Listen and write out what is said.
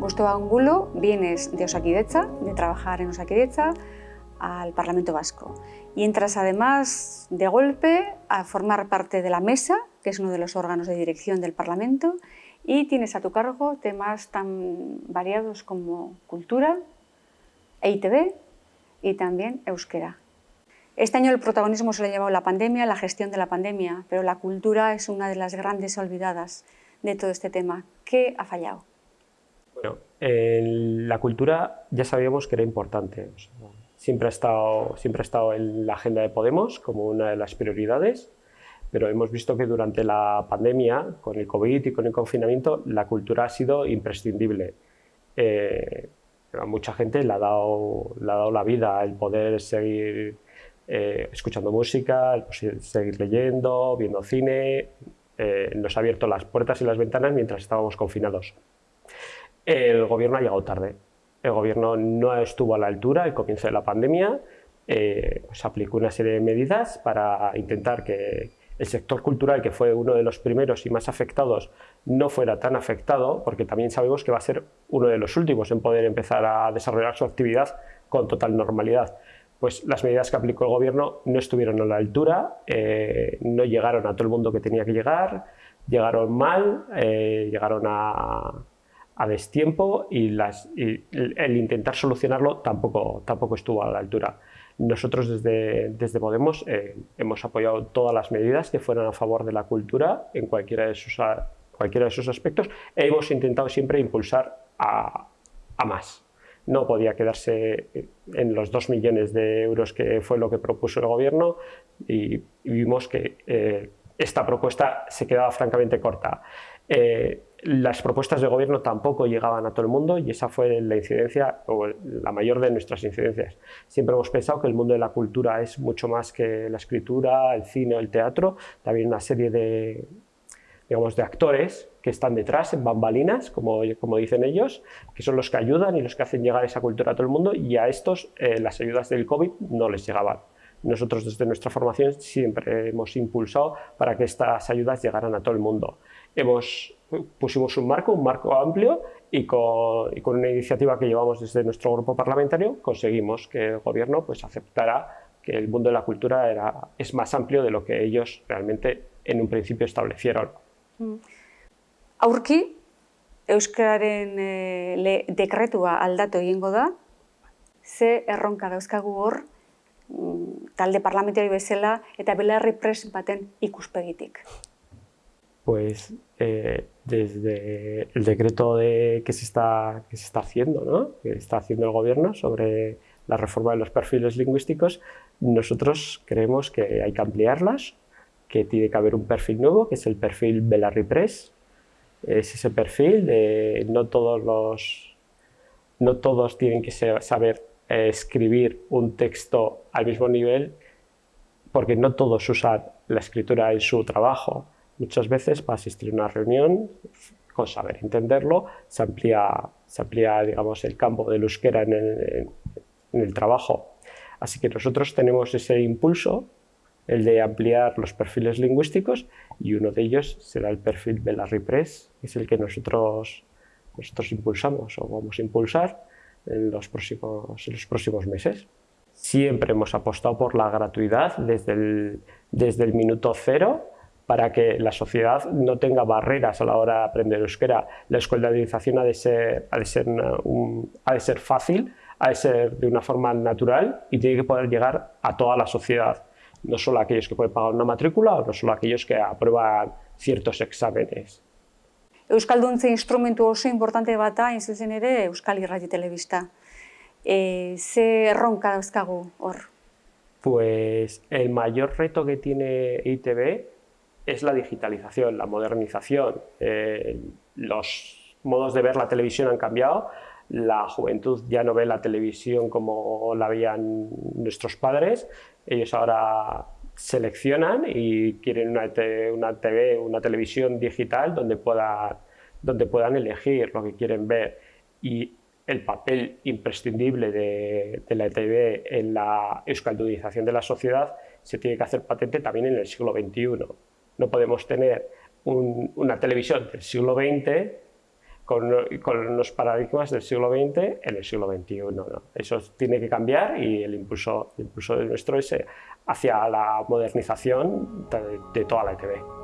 Justo Angulo vienes de Osakidecha, de trabajar en Osakidecha, al Parlamento Vasco. Y entras además de golpe a formar parte de la mesa, que es uno de los órganos de dirección del Parlamento, y tienes a tu cargo temas tan variados como cultura, EITB y también euskera. Este año el protagonismo se le ha llevado la pandemia, la gestión de la pandemia, pero la cultura es una de las grandes olvidadas de todo este tema. ¿Qué ha fallado? Bueno, la cultura ya sabíamos que era importante. siempre, ha estado, siempre ha estado en la agenda de Podemos como una de las prioridades, pero hemos visto que durante la pandemia, con el COVID y con el confinamiento, la cultura ha sido imprescindible. Eh, a mucha gente le ha, dado, le ha dado la vida el poder seguir eh, escuchando música, el seguir leyendo, viendo cine, eh, nos ha abierto las puertas y las ventanas mientras estábamos confinados. El gobierno ha llegado tarde. El gobierno no estuvo a la altura al comienzo de la pandemia, eh, pues aplicó una serie de medidas para intentar que el sector cultural, que fue uno de los primeros y más afectados, no fuera tan afectado, porque también sabemos que va a ser uno de los últimos en poder empezar a desarrollar su actividad con total normalidad. Pues las medidas que aplicó el gobierno no estuvieron a la altura, eh, no llegaron a todo el mundo que tenía que llegar, llegaron mal, eh, llegaron a, a destiempo y, las, el intentar solucionarlo tampoco, tampoco estuvo a la altura. Nosotros desde, desde Podemos eh, hemos apoyado todas las medidas que fueran a favor de la cultura en cualquiera de sus, cualquiera de sus aspectos e hemos intentado siempre impulsar a, a más. No podía quedarse en los 2 millones de euros que fue lo que propuso el gobierno y, vimos que eh, esta propuesta se quedaba francamente corta. Eh, las propuestas de gobierno tampoco llegaban a todo el mundo y esa fue la incidencia, o la mayor de nuestras incidencias. Siempre hemos pensado que el mundo de la cultura es mucho más que la escritura, el cine o el teatro, también una serie de, digamos, de actores que están detrás, en bambalinas, como, dicen ellos, que son los que ayudan y los que hacen llegar esa cultura a todo el mundo y a estos eh, las ayudas del COVID no les llegaban. Nosotros desde nuestra formación siempre hemos impulsado para que estas ayudas llegaran a todo el mundo. Hemos, pusimos un marco, un marco amplio y con, y con, una iniciativa que llevamos desde nuestro grupo parlamentario conseguimos que el gobierno pues, aceptara que el mundo de la cultura era, es más amplio de lo que ellos realmente en un principio establecieron. Mm. Aurki, Euskararen e, le, dekretua aldatu egingo da, ze erronka dauzkagu hor, talde parlamentari bezala eta belarri pres baten ikuspegitik. pues eh, desde el decreto de, que, se está, que se está haciendo, ¿no? que está haciendo el gobierno sobre la reforma de los perfiles lingüísticos, nosotros creemos que hay que ampliarlas, que tiene que haber un perfil nuevo, que es el perfil Belarri Press. Es ese perfil de no todos los no todos tienen que saber eh, escribir un texto al mismo nivel, porque no todos usan la escritura en su trabajo. Muchas veces para asistir a una reunión, con saber entenderlo, se amplía, se amplía digamos, el campo del euskera en el, en el trabajo. Así que nosotros tenemos ese impulso, el de ampliar los perfiles lingüísticos, y uno de ellos será el perfil de la Press, que es el que nosotros, nosotros impulsamos o vamos a impulsar en los, próximos, en los próximos meses. Siempre hemos apostado por la gratuidad desde el, desde el minuto cero para que la sociedad no tenga barreras a la hora de aprender euskera. La escolarización ha de ser, ha de ser, ha de ser fácil, ha de ser de una forma natural y tiene que poder llegar a toda la sociedad, no solo a aquellos que pueden pagar una matrícula o no solo a aquellos que aprueban ciertos exámenes. Euskalduntze instrumentu oso importante bat da, zuzen ere, Euskal Irrati Telebista. E, ze erronka dauzkagu hor? Pues el mayor reto que tiene ITV es la digitalización, la modernización. Eh, los modos de ver la televisión han cambiado, la juventud ya no ve la televisión como la veían nuestros padres, ellos ahora seleccionan y quieren una, una TV, una televisión digital donde puedan, donde puedan elegir lo que quieren ver y el papel imprescindible de, de la TV en la euskaldudización de la sociedad se tiene que hacer patente también en el siglo XXI. No podemos tener una televisión del siglo XX con, con, paradigmas del siglo XX en el siglo XXI. ¿no? Eso tiene que cambiar y el impulso, el impulso de nuestro es hacia la modernización de, toda la ETV.